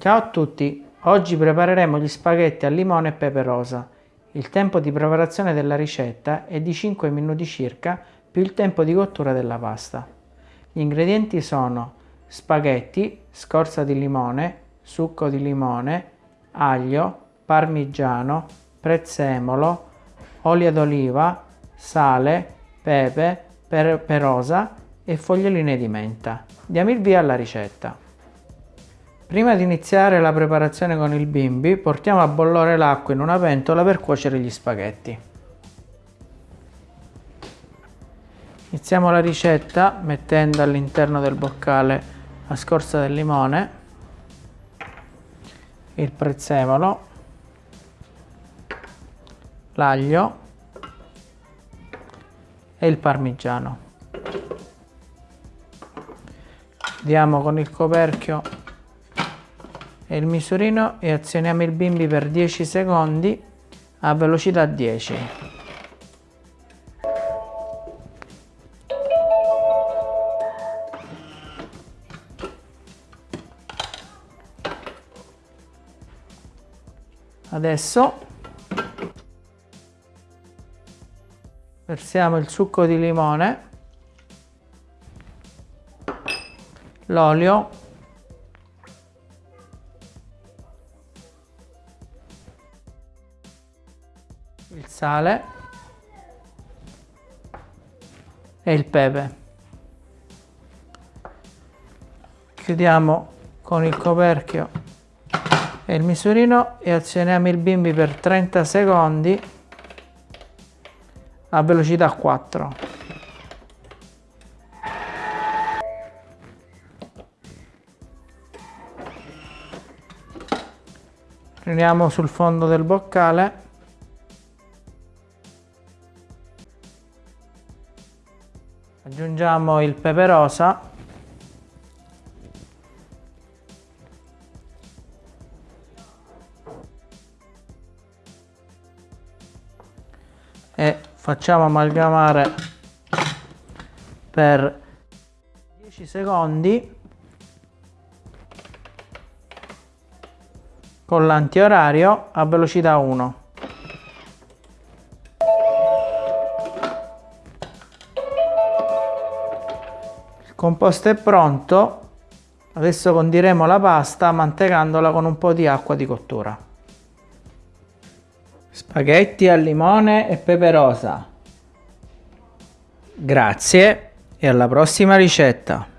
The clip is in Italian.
Ciao a tutti, oggi prepareremo gli spaghetti al limone e pepe rosa. Il tempo di preparazione della ricetta è di 5 minuti circa più il tempo di cottura della pasta. Gli ingredienti sono spaghetti, scorza di limone, succo di limone, aglio, parmigiano, prezzemolo, olio d'oliva, sale, pepe, pepe rosa e foglioline di menta. Diamo il via alla ricetta. Prima di iniziare la preparazione con il bimbi, portiamo a bollore l'acqua in una pentola per cuocere gli spaghetti. Iniziamo la ricetta mettendo all'interno del boccale la scorza del limone, il prezzemolo, l'aglio e il parmigiano. Diamo con il coperchio e il misurino e azioniamo il bimbi per 10 secondi a velocità 10. Adesso versiamo il succo di limone, l'olio il sale e il pepe. Chiudiamo con il coperchio e il misurino e azioniamo il bimbi per 30 secondi a velocità 4. Prendiamo sul fondo del boccale aggiungiamo il pepe rosa. E facciamo amalgamare per 10 secondi con l'antiorario a velocità 1 composto è pronto. Adesso condiremo la pasta mantecandola con un po' di acqua di cottura. Spaghetti al limone e pepe rosa. Grazie e alla prossima ricetta